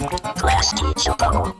Class teacher bubble.